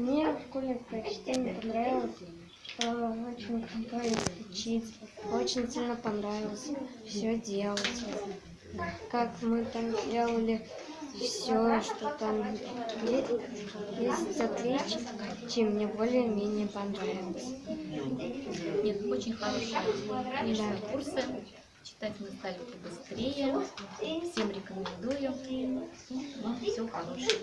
Мне в школе прочтение понравилось. э, Очень круто учиться, Очень сильно понравилось все делать. Как мы там делали все, что там есть, есть отличия, мне более-менее понравилось. Нет, очень хорошие да. курсы. Читать мы стали побыстрее. Всем рекомендую. Ну, Вам всего хорошего.